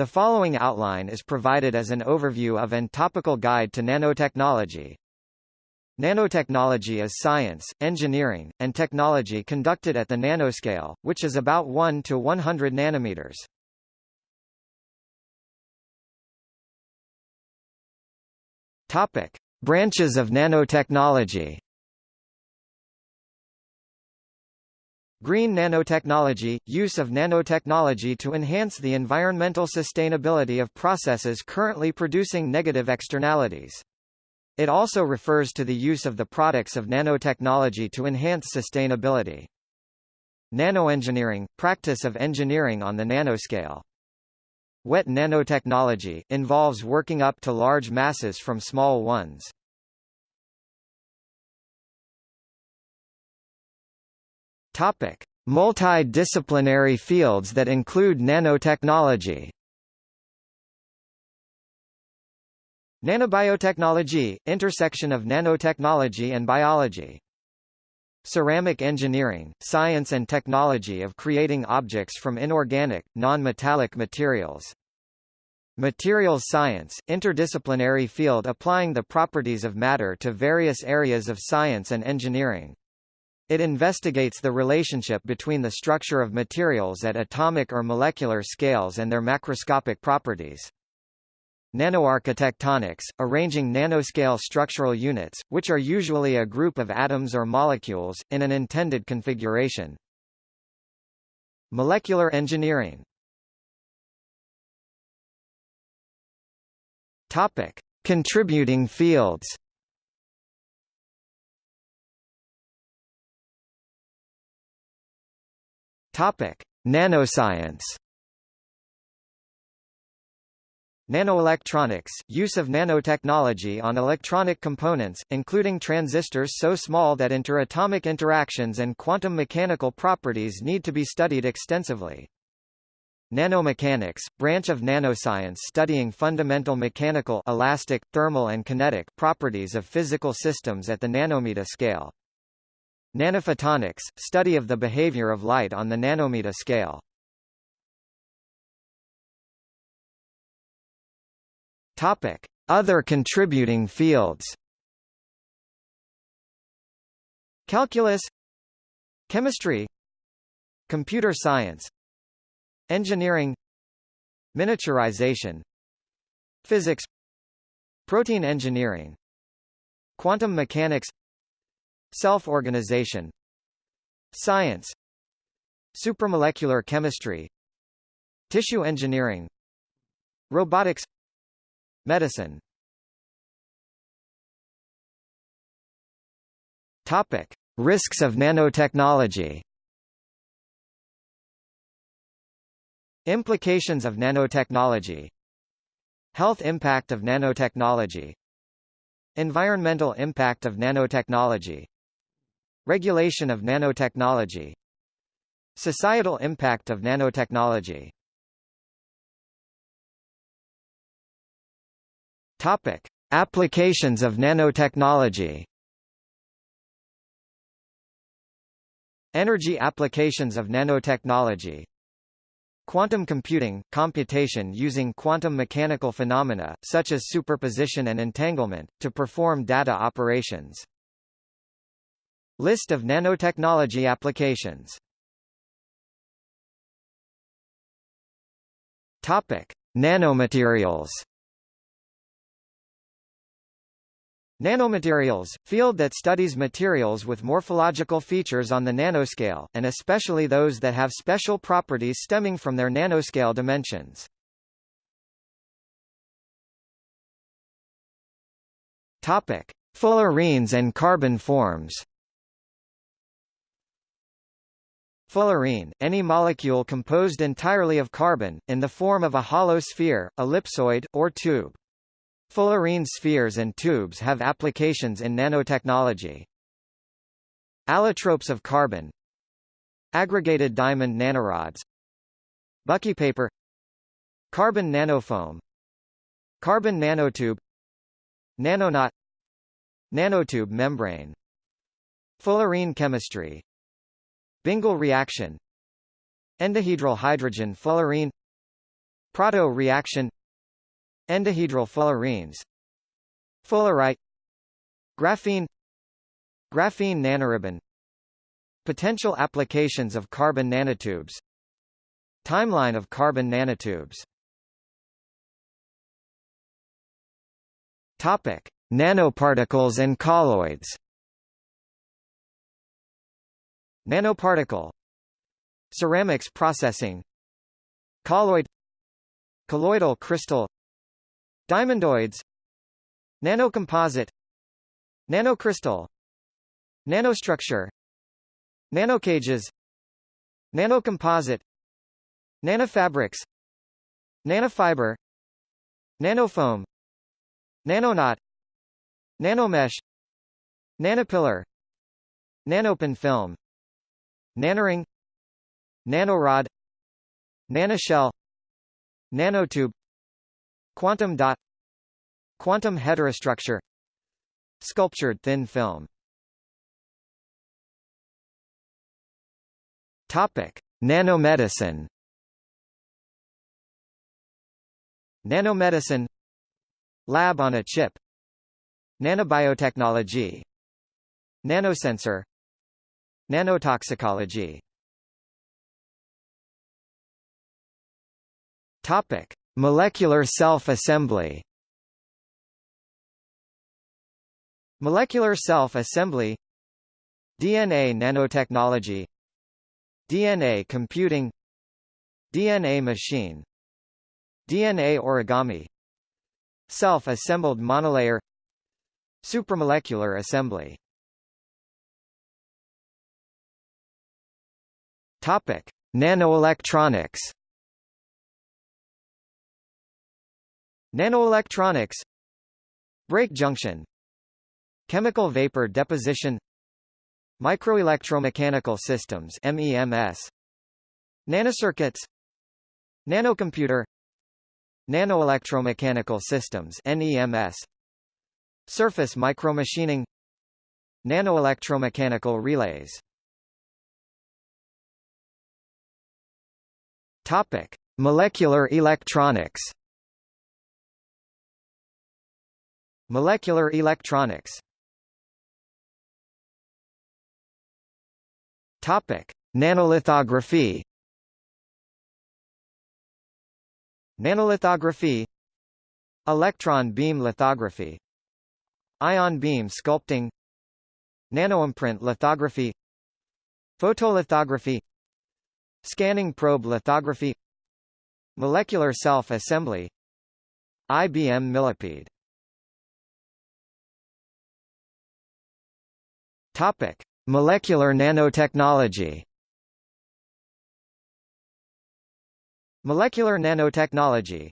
The following outline is provided as an overview of and topical guide to nanotechnology. Nanotechnology is science, engineering, and technology conducted at the nanoscale, which is about 1 to 100 nanometers. Topic: Branches of nanotechnology. Green nanotechnology – use of nanotechnology to enhance the environmental sustainability of processes currently producing negative externalities. It also refers to the use of the products of nanotechnology to enhance sustainability. Nanoengineering – practice of engineering on the nanoscale. Wet nanotechnology involves working up to large masses from small ones. Topic: Multidisciplinary fields that include nanotechnology. Nanobiotechnology – intersection of nanotechnology and biology. Ceramic engineering – science and technology of creating objects from inorganic, non-metallic materials. Materials science – interdisciplinary field applying the properties of matter to various areas of science and engineering. It investigates the relationship between the structure of materials at atomic or molecular scales and their macroscopic properties. Nanoarchitectonics, arranging nanoscale structural units, which are usually a group of atoms or molecules, in an intended configuration. Molecular engineering Topic. Contributing fields Topic. Nanoscience Nanoelectronics – use of nanotechnology on electronic components, including transistors so small that interatomic interactions and quantum mechanical properties need to be studied extensively. Nanomechanics – branch of nanoscience studying fundamental mechanical elastic, thermal and kinetic properties of physical systems at the nanometer scale. Nanophotonics – study of the behavior of light on the nanometer scale. Topic: Other contributing fields. Calculus Chemistry Computer science Engineering Miniaturization Physics Protein engineering Quantum mechanics Self-organization Science Supramolecular chemistry Tissue engineering Robotics Medicine Topic: Risks of nanotechnology. Implications of nanotechnology. Health impact of nanotechnology. Environmental impact of nanotechnology. Regulation of nanotechnology. Societal impact of nanotechnology Topic: Applications of nanotechnology. Energy applications of nanotechnology. Quantum computing, computation using quantum mechanical phenomena, such as superposition and entanglement, to perform data operations. List of nanotechnology applications Topic. Nanomaterials Nanomaterials, field that studies materials with morphological features on the nanoscale, and especially those that have special properties stemming from their nanoscale dimensions. Topic: Fullerenes and carbon forms. Fullerene, any molecule composed entirely of carbon, in the form of a hollow sphere, ellipsoid, or tube. Fullerene spheres and tubes have applications in nanotechnology. Allotropes of carbon. Aggregated diamond nanorods. Buckypaper Carbon nanofoam. Carbon nanotube. Nanoknot Nanotube membrane. Fullerene chemistry Bingel reaction. Endohedral hydrogen fullerene Prato-reaction Endohedral fullerenes Fullerite Graphene. Graphene nanoribbon Potential applications of carbon nanotubes. Timeline of carbon nanotubes. Topic: Nanoparticles and colloids. Nanoparticle Ceramics processing Colloid Colloidal crystal Diamondoids Nanocomposite Nanocrystal Nanostructure Nanocages Nanocomposite Nanofabrics Nanofiber Nanofoam Nanoknot Nanomesh Nanopillar Nanopin film Nanoring. Nanorod. Nanoshell. Nanotube. Quantum dot. Quantum heterostructure. Sculptured thin film. Topic: Nanomedicine. Nanomedicine. Lab on a chip. Nanobiotechnology. Nanosensor Nanotoxicology. Topic: Molecular self-assembly. Molecular self-assembly. DNA nanotechnology. DNA computing. DNA machine. DNA origami. Self-assembled monolayer. Supramolecular assembly Topic: Nanoelectronics. Nanoelectronics Break junction Chemical vapor deposition Microelectromechanical systems MEMS Nanocircuits Nanocomputer Nanoelectromechanical systems NEMS Surface micromachining Nanoelectromechanical relays Topic: Molecular electronics. Molecular electronics. Topic: Nanolithography. Nanolithography Electron beam lithography Ion beam sculpting Nanoimprint lithography Photolithography Scanning probe lithography Molecular self-assembly IBM Millipede Topic: Molecular nanotechnology. Molecular nanotechnology.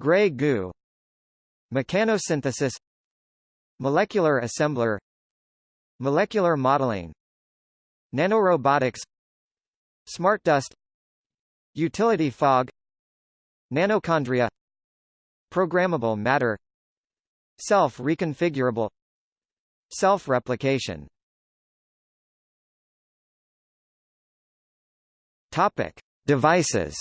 Gray goo. Mechanosynthesis. Molecular assembler. Molecular modeling. Nanorobotics. Smart dust Utility fog Nanochondria Programmable matter Self-reconfigurable Self-replication Topic. Devices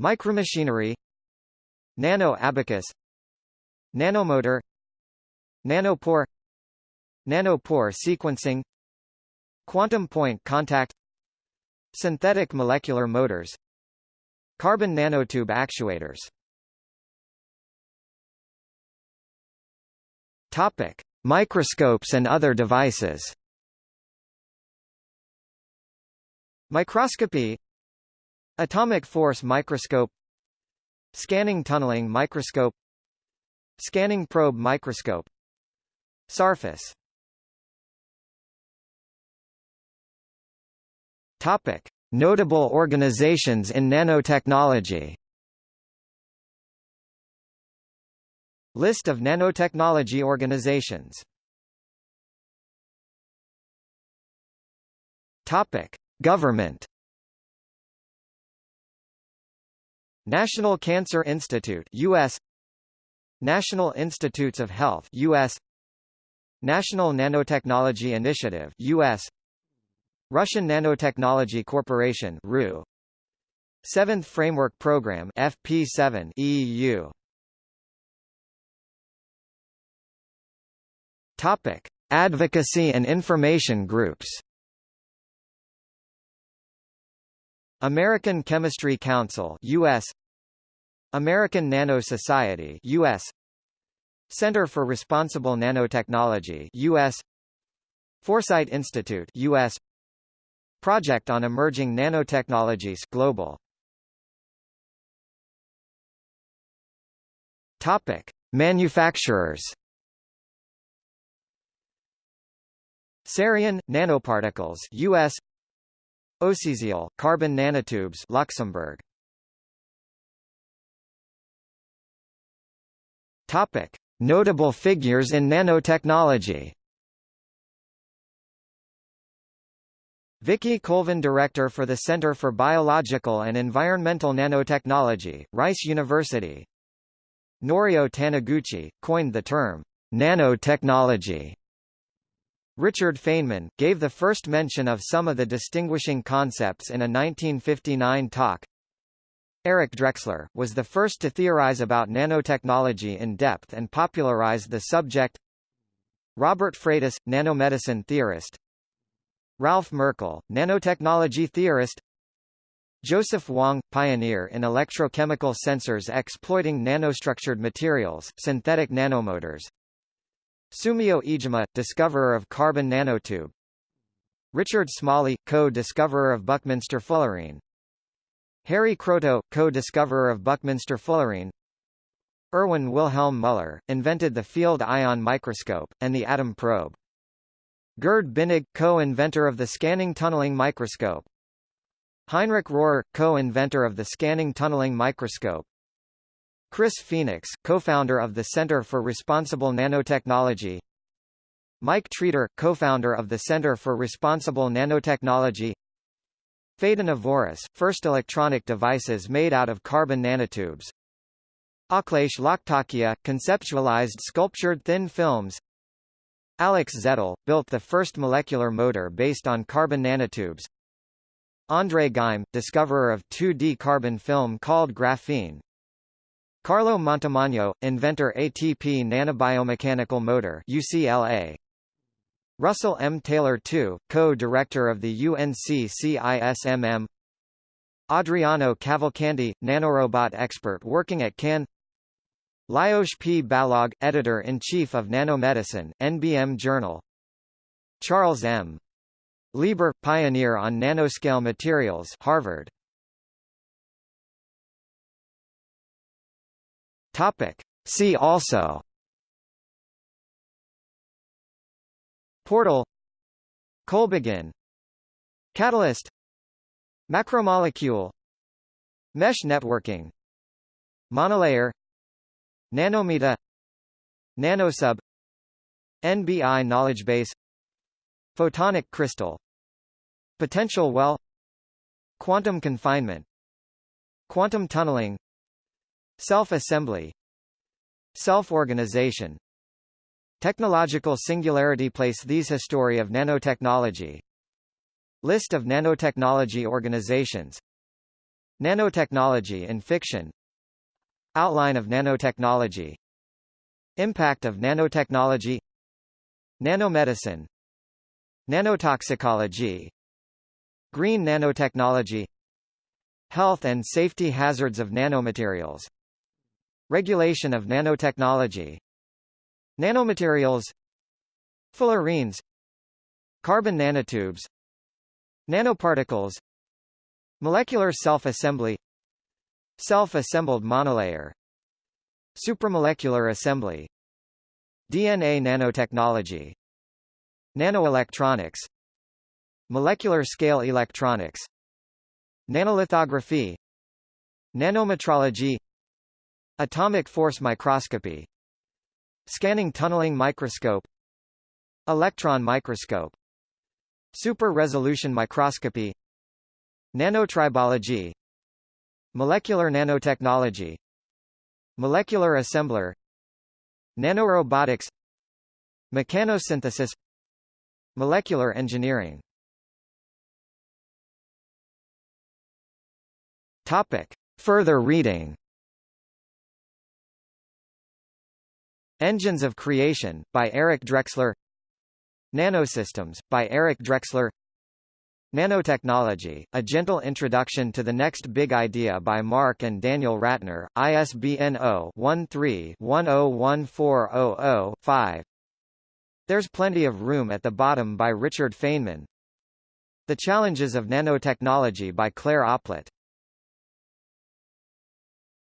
Micromachinery Nano abacus Nanomotor Nanopore Nanopore sequencing Quantum point contact Synthetic molecular motors Carbon nanotube actuators Topic. Microscopes and other devices Microscopy Atomic force microscope Scanning tunneling microscope Scanning probe microscope Surface Topic: Notable organizations in nanotechnology. List of nanotechnology organizations. Topic: Government. National Cancer Institute US National Institutes of Health US National Nanotechnology Initiative US Russian Nanotechnology Corporation RU. Seventh Framework Program FP7 EU. Topic: Advocacy and information groups. American Chemistry Council US American Nano Society US Center for Responsible Nanotechnology US Foresight Institute US Project on Emerging Nanotechnologies Global. Topic Manufacturers. Cerion nanoparticles US OCSiAl carbon nanotubes Luxembourg. Topic Notable figures in nanotechnology Vicki Colvin Director for the Center for Biological and Environmental Nanotechnology, Rice University Norio Taniguchi, coined the term, nanotechnology. Richard Feynman, gave the first mention of some of the distinguishing concepts in a 1959 talk. Eric Drexler, was the first to theorize about nanotechnology in depth and popularized the subject Robert Freitas, nanomedicine theorist Ralph Merkle, nanotechnology theorist. Joseph Wang, pioneer in electrochemical sensors exploiting nanostructured materials, synthetic nanomotors. Sumio Iijima, discoverer of carbon nanotube. Richard Smalley, co-discoverer of Buckminster fullerene. Harry Kroto, co-discoverer of Buckminster fullerene. Erwin Wilhelm Müller, invented the field ion microscope, and the atom probe Gerd Binnig, co-inventor of the scanning tunneling microscope. Heinrich Rohrer, co-inventor of the scanning tunneling microscope. Chris Phoenix, co-founder of the Center for Responsible Nanotechnology. Mike Treder, co-founder of the Center for Responsible Nanotechnology. Phaedon Avouris, first electronic devices made out of carbon nanotubes. Akhilesh Lakhtakia, conceptualized sculptured thin films. Alex Zettl, built the first molecular motor based on carbon nanotubes. André Geim, discoverer of 2D carbon film called graphene. Carlo Montemagno, inventor ATP nanobiomechanical motor UCLA. Russell M. Taylor II, co-director of the UNC-CISMM Adriano Cavalcanti, nanorobot expert working at CAN Lajos P. Balogh, editor-in-chief of Nanomedicine, NBM Journal. Charles M. Lieber, pioneer on nanoscale materials Harvard. See also. Portal. Kolbegin. Catalyst. Macromolecule. Mesh networking. Monolayer Nanometa Nanosub NBI knowledge base Photonic crystal Potential well Quantum confinement Quantum tunneling Self-assembly Self-organization. Technological singularity Place these History of nanotechnology. List of nanotechnology organizations. Nanotechnology in fiction Outline of nanotechnology Impact of nanotechnology Nanomedicine Nanotoxicology Green nanotechnology Health and safety hazards of nanomaterials Regulation of nanotechnology Nanomaterials Fullerenes Carbon nanotubes Nanoparticles Molecular self-assembly Self-assembled monolayer Supramolecular assembly DNA nanotechnology Nanoelectronics Molecular scale electronics Nanolithography Nanometrology Atomic force microscopy Scanning tunneling microscope Electron microscope Super-resolution microscopy Nanotribology Molecular nanotechnology. Molecular assembler. Nanorobotics. Mechanosynthesis. Molecular engineering. Topic. Further reading. Engines of Creation, by Eric Drexler. Nanosystems, by Eric Drexler. Nanotechnology, A Gentle Introduction to the Next Big Idea by Mark and Daniel Ratner, ISBN 0-13-101400-5 There's Plenty of Room at the Bottom by Richard Feynman. The Challenges of Nanotechnology by Claire Oplett